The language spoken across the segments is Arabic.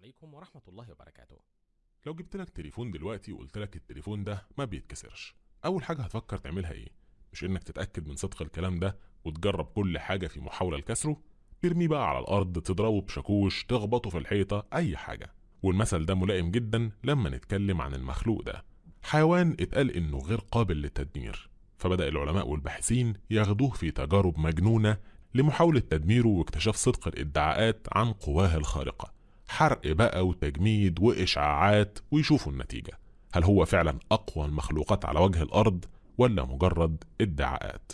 عليكم ورحمة الله وبركاته. لو جبت لك تليفون دلوقتي وقلت لك التليفون ده ما بيتكسرش أول حاجة هتفكر تعملها إيه؟ مش إنك تتأكد من صدق الكلام ده وتجرب كل حاجة في محاولة لكسره ترميه بقى على الأرض تضربه بشاكوش تخبطه في الحيطة أي حاجة. والمثل ده ملائم جدا لما نتكلم عن المخلوق ده. حيوان اتقال إنه غير قابل للتدمير فبدأ العلماء والباحثين ياخدوه في تجارب مجنونة لمحاولة تدميره واكتشاف صدق الادعاءات عن قواه الخارقة. حرق بقى وتجميد وإشعاعات ويشوفوا النتيجة. هل هو فعلا أقوى المخلوقات على وجه الأرض ولا مجرد ادعاءات؟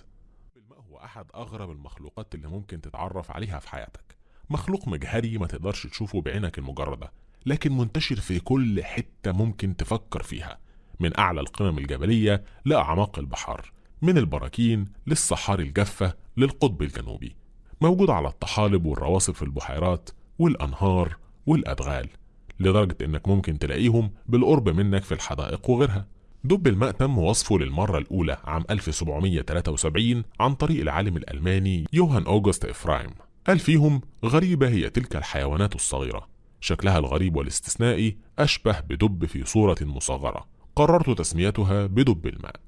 الماء هو أحد أغرب المخلوقات اللي ممكن تتعرف عليها في حياتك؟ مخلوق مجهري ما تقدرش تشوفه بعينك المجردة لكن منتشر في كل حتة ممكن تفكر فيها من أعلى القمم الجبلية لأعماق البحار من البراكين للصحاري الجافة للقطب الجنوبي موجود على الطحالب والرواسب في البحيرات والأنهار والأدغال لدرجة إنك ممكن تلاقيهم بالقرب منك في الحدائق وغيرها. دب الماء تم وصفه للمرة الأولى عام 1773 عن طريق العالم الألماني يوهان أوغست إفرايم. قال فيهم: غريبة هي تلك الحيوانات الصغيرة. شكلها الغريب والاستثنائي أشبه بدب في صورة مصغرة. قررت تسميتها بدب الماء.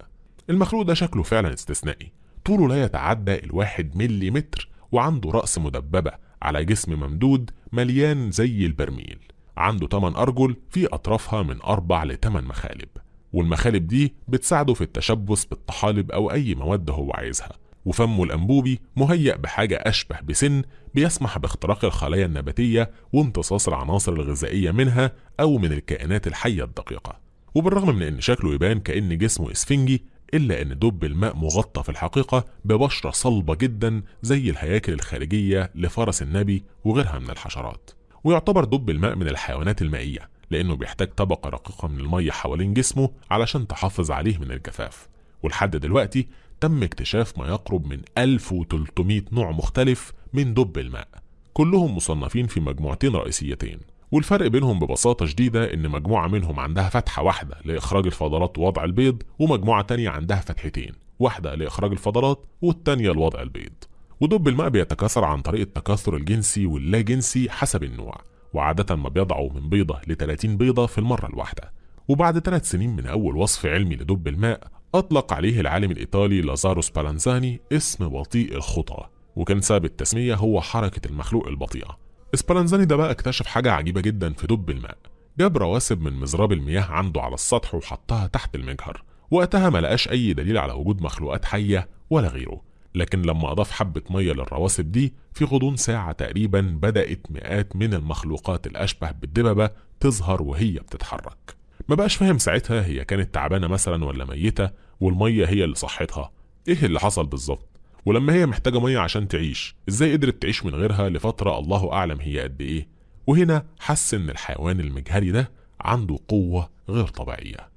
المخلوق ده شكله فعلا استثنائي. طوله لا يتعدى الواحد ملي متر وعنده رأس مدببة على جسم ممدود مليان زي البرميل. عنده 8 أرجل في أطرافها من أربع لتمن مخالب والمخالب دي بتساعده في التشبث بالطحالب أو أي مواد هو عايزها وفمه الأنبوبي مهيأ بحاجة أشبه بسن بيسمح باختراق الخلايا النباتية وامتصاص العناصر الغذائية منها أو من الكائنات الحية الدقيقة وبالرغم من إن شكله يبان كأن جسمه إسفنجي إلا إن دب الماء مغطى في الحقيقة ببشرة صلبة جدا زي الهياكل الخارجية لفرس النبي وغيرها من الحشرات. ويعتبر دب الماء من الحيوانات المائية لأنه بيحتاج طبقة رقيقة من المية حوالين جسمه علشان تحافظ عليه من الجفاف. ولحد دلوقتي تم اكتشاف ما يقرب من 1300 نوع مختلف من دب الماء كلهم مصنفين في مجموعتين رئيسيتين. والفرق بينهم ببساطة شديدة إن مجموعة منهم عندها فتحة واحدة لإخراج الفضلات ووضع البيض ومجموعة تانية عندها فتحتين واحدة لإخراج الفضلات والتانية لوضع البيض. ودب الماء بيتكاثر عن طريق التكاثر الجنسي واللا جنسي حسب النوع وعادة ما بيضعوا من بيضة ل 30 بيضة في المرة الواحدة. وبعد ثلاث سنين من أول وصف علمي لدب الماء أطلق عليه العالم الإيطالي لازارو سبالانزاني اسم بطيء الخطى. وكان سبب التسمية هو حركة المخلوق البطيئة. سبالانزاني ده بقى اكتشف حاجة عجيبة جدا في دب الماء. جاب رواسب من مزراب المياه عنده على السطح وحطها تحت المجهر. وقتها ما لقاش أي دليل على وجود مخلوقات حية ولا غيره. لكن لما أضاف حبة مية للرواسب دي في غضون ساعة تقريبا بدأت مئات من المخلوقات الأشبه بالدببة تظهر وهي بتتحرك. ما بقاش فاهم ساعتها هي كانت تعبانة مثلا ولا ميتة والمية هي اللي صحتها. إيه اللي حصل بالظبط؟ ولما هي محتاجة مية عشان تعيش إزاي قدرت تعيش من غيرها لفترة الله أعلم هي قد إيه؟ وهنا حس إن الحيوان المجهري ده عنده قوة غير طبيعية.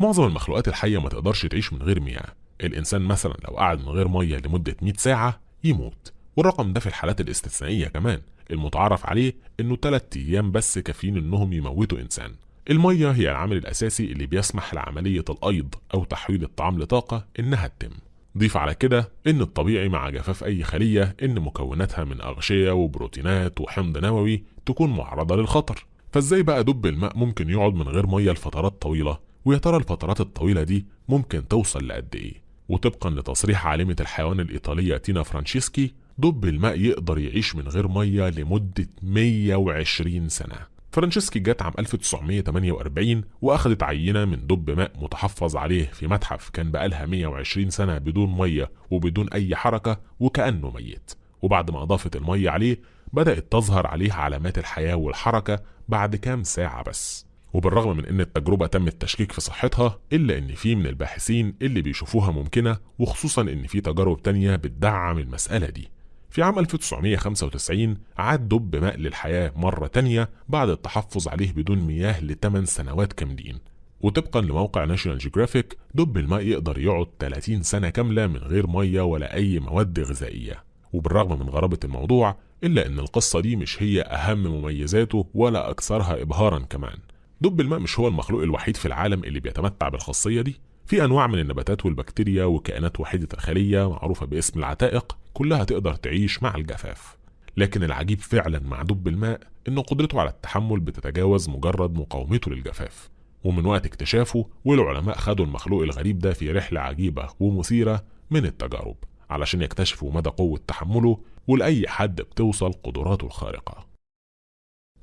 معظم المخلوقات الحية ما تقدرش تعيش من غير مياه. الإنسان مثلا لو قعد من غير مية لمدة 100 ساعة يموت. والرقم ده في الحالات الاستثنائية كمان. المتعارف عليه إنه 3 أيام بس كافيين إنهم يموتوا إنسان. المية هي العامل الأساسي اللي بيسمح لعملية الأيض أو تحويل الطعام لطاقة إنها تتم. ضيف على كده إن الطبيعي مع جفاف أي خلية إن مكوناتها من أغشية وبروتينات وحمض نووي تكون معرضة للخطر. فإزاي بقى دب الماء ممكن يقعد من غير مية لفترات طويلة؟ ويا ترى الفترات الطويلة دي ممكن توصل لقد إيه؟ وطبقا لتصريح عالمة الحيوان الإيطالية تينا فرانشيسكي دب الماء يقدر يعيش من غير مية لمدة 120 سنة. فرانشيسكي جت عام 1948 وأخدت عينة من دب ماء متحفظ عليه في متحف كان بقالها 120 سنة بدون مية وبدون أي حركة وكأنه ميت. وبعد ما أضافت المية عليه بدأت تظهر عليه علامات الحياة والحركة بعد كام ساعة بس. وبالرغم من إن التجربة تم التشكيك في صحتها إلا إن في من الباحثين اللي بيشوفوها ممكنة وخصوصا إن في تجارب تانية بتدعم المسألة دي. في عام 1995 عاد دب ماء للحياة مرة تانية بعد التحفظ عليه بدون مياه لثمان سنوات كاملين. وطبقا لموقع ناشونال جيوغرافيك دب الماء يقدر يقعد 30 سنة كاملة من غير مية ولا أي مواد غذائية. وبالرغم من غرابة الموضوع إلا أن القصة دي مش هي أهم مميزاته ولا أكثرها إبهارا كمان. دب الماء مش هو المخلوق الوحيد في العالم اللي بيتمتع بالخاصية دي. في أنواع من النباتات والبكتيريا وكائنات وحيدة الخلية معروفة باسم العتائق كلها تقدر تعيش مع الجفاف. لكن العجيب فعلا مع دب الماء إن قدرته على التحمل بتتجاوز مجرد مقاومته للجفاف. ومن وقت اكتشافه والعلماء خدوا المخلوق الغريب ده في رحلة عجيبة ومثيرة من التجارب علشان يكتشفوا مدى قوة تحمله ولأي حد بتوصل قدراته الخارقة.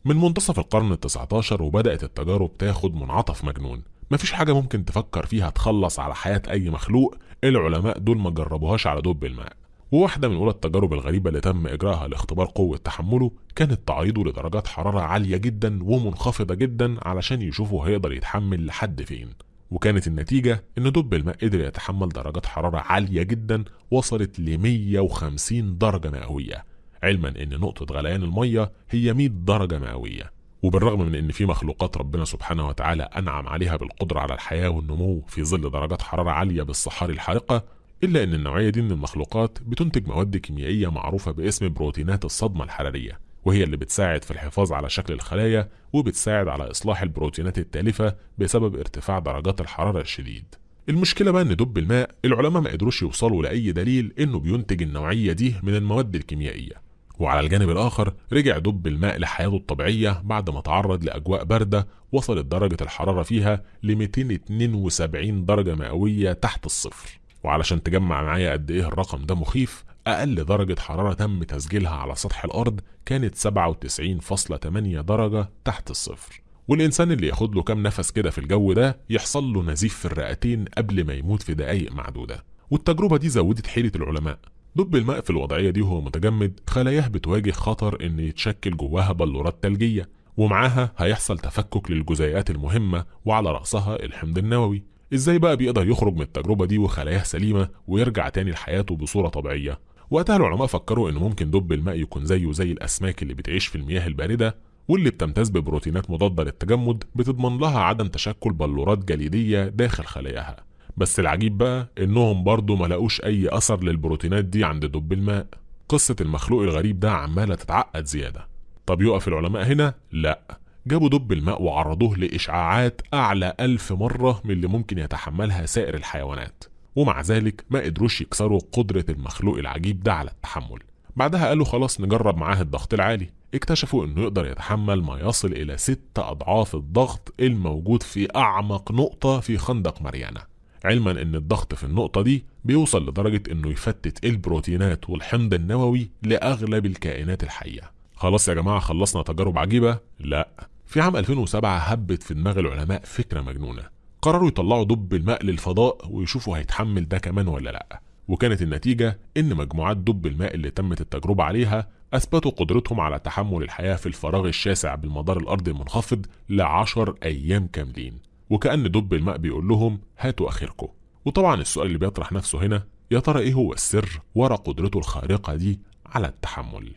من منتصف القرن التسعة عشر وبدأت التجارب تاخد منعطف مجنون. مفيش حاجة ممكن تفكر فيها تخلص على حياة أي مخلوق العلماء دول ما جربوهاش على دب الماء. وواحدة من أولى التجارب الغريبة اللي تم إجراءها لاختبار قوة تحمله كانت تعريضه لدرجات حرارة عالية جدا ومنخفضة جدا علشان يشوفوا هيقدر يتحمل لحد فين. وكانت النتيجة إن دب الماء قدر يتحمل درجات حرارة عالية جدا وصلت ل 150 درجة مئوية. علما إن نقطة غليان المية هي 100 درجة مئوية. وبالرغم من إن في مخلوقات ربنا سبحانه وتعالى أنعم عليها بالقدرة على الحياة والنمو في ظل درجات حرارة عالية بالصحاري الحارقة إلا أن النوعية دي من المخلوقات بتنتج مواد كيميائية معروفة باسم بروتينات الصدمة الحرارية وهي اللي بتساعد في الحفاظ على شكل الخلايا وبتساعد على إصلاح البروتينات التالفة بسبب ارتفاع درجات الحرارة الشديد. المشكلة بقى إن دب الماء العلماء ما قدروش يوصلوا لأي دليل إنه بينتج النوعية دي من المواد الكيميائية. وعلى الجانب الآخر رجع دب الماء لحياته الطبيعية بعد ما تعرض لأجواء باردة وصلت درجة الحرارة فيها ل 272 درجة مئوية تحت الصفر. وعلشان تجمع معايا قد إيه الرقم ده مخيف أقل درجة حرارة تم تسجيلها على سطح الأرض كانت 97.8 درجة تحت الصفر. والإنسان اللي ياخد له كام نفس كده في الجو ده يحصل له نزيف في الرئتين قبل ما يموت في دقايق معدودة. والتجربة دي زودت حيرة العلماء. دب الماء في الوضعية دي وهو متجمد خلاياه بتواجه خطر إن يتشكل جواها بلورات تلجية ومعاها هيحصل تفكك للجزيئات المهمة وعلى رأسها الحمض النووي. إزاي بقى بيقدر يخرج من التجربة دي وخلاياه سليمة ويرجع تاني لحياته بصورة طبيعية؟ وقتها العلماء فكروا إن ممكن دب الماء يكون زيه زي الأسماك اللي بتعيش في المياه الباردة واللي بتمتاز ببروتينات مضادة للتجمد بتضمن لها عدم تشكل بلورات جليدية داخل خلاياها. بس العجيب بقى إنهم برضه ما لقوش أي أثر للبروتينات دي عند دب الماء. قصة المخلوق الغريب ده عمالة تتعقد زيادة. طب يقف العلماء هنا؟ لأ. جابوا دب الماء وعرضوه لإشعاعات أعلى ألف مرة من اللي ممكن يتحملها سائر الحيوانات. ومع ذلك ما قدروش يكسروا قدرة المخلوق العجيب ده على التحمل. بعدها قالوا خلاص نجرب معاه الضغط العالي. اكتشفوا إنه يقدر يتحمل ما يصل إلى ست أضعاف الضغط الموجود في أعمق نقطة في خندق ماريانا علما إن الضغط في النقطة دي بيوصل لدرجة إنه يفتت البروتينات والحمض النووي لأغلب الكائنات الحية. خلاص يا جماعة خلصنا تجارب عجيبة؟ لا. في عام 2007 هبت في دماغ العلماء فكرة مجنونة. قرروا يطلعوا دب الماء للفضاء ويشوفوا هيتحمل ده كمان ولا لأ. وكانت النتيجة إن مجموعات دب الماء اللي تمت التجربة عليها أثبتوا قدرتهم على تحمل الحياة في الفراغ الشاسع بالمدار الأرضي المنخفض لعشر أيام كاملين. وكأن دب الماء بيقول لهم هاتوا آخركم. وطبعا السؤال اللي بيطرح نفسه هنا يا ترى إيه هو السر ورا قدرته الخارقة دي على التحمل؟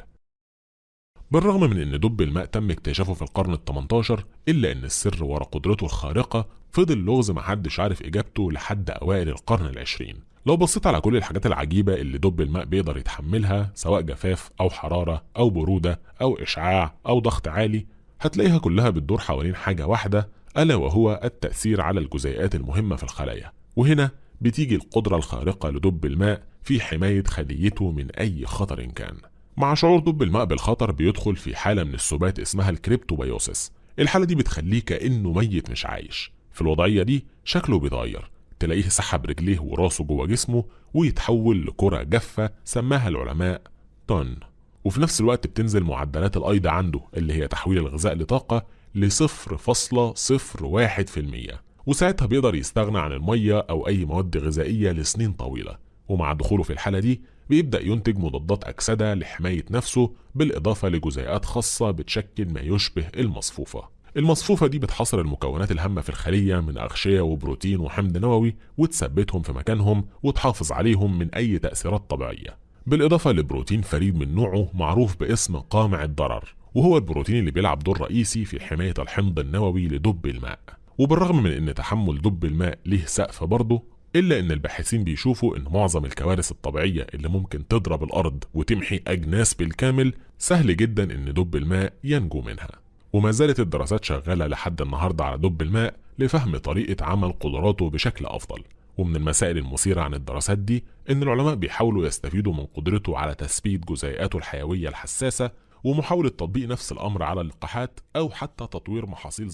بالرغم من إن دب الماء تم اكتشافه في القرن ال 18 إلا إن السر ورا قدرته الخارقة فضل لغز محدش عارف إجابته لحد أوائل القرن العشرين. لو بصيت على كل الحاجات العجيبة اللي دب الماء بيقدر يتحملها سواء جفاف أو حرارة أو برودة أو إشعاع أو ضغط عالي هتلاقيها كلها بتدور حوالين حاجة واحدة ألا وهو التأثير على الجزيئات المهمة في الخلايا. وهنا بتيجي القدرة الخارقة لدب الماء في حماية خليته من أي خطر كان. مع شعور دب الماء بالخطر بيدخل في حالة من السبات اسمها الكريبتوبيوسيس الحالة دي بتخليه كأنه ميت مش عايش. في الوضعية دي شكله بيتغير. تلاقيه سحب رجليه وراسه جوه جسمه ويتحول لكرة جافة سماها العلماء طن. وفي نفس الوقت بتنزل معدلات الأيض عنده اللي هي تحويل الغذاء لطاقة لصفر فاصلة صفر واحد في المية. وساعتها بيقدر يستغنى عن المية أو أي مواد غذائية لسنين طويلة. ومع دخوله في الحالة دي بيبدأ ينتج مضادات أكسدة لحماية نفسه بالإضافة لجزيئات خاصة بتشكل ما يشبه المصفوفة. المصفوفة دي بتحصر المكونات الهامة في الخلية من أغشية وبروتين وحمض نووي وتثبتهم في مكانهم وتحافظ عليهم من أي تأثيرات طبيعية. بالإضافة لبروتين فريد من نوعه معروف باسم قامع الضرر وهو البروتين اللي بيلعب دور رئيسي في حماية الحمض النووي لدب الماء. وبالرغم من إن تحمل دب الماء ليه سقف برضه إلا إن الباحثين بيشوفوا إن معظم الكوارث الطبيعية اللي ممكن تضرب الأرض وتمحي أجناس بالكامل سهل جدا إن دب الماء ينجو منها. وما زالت الدراسات شغالة لحد النهاردة على دب الماء لفهم طريقة عمل قدراته بشكل أفضل. ومن المسائل المثيرة عن الدراسات دي إن العلماء بيحاولوا يستفيدوا من قدرته على تثبيت جزيئاته الحيوية الحساسة ومحاولة تطبيق نفس الأمر على اللقاحات أو حتى تطوير محاصيل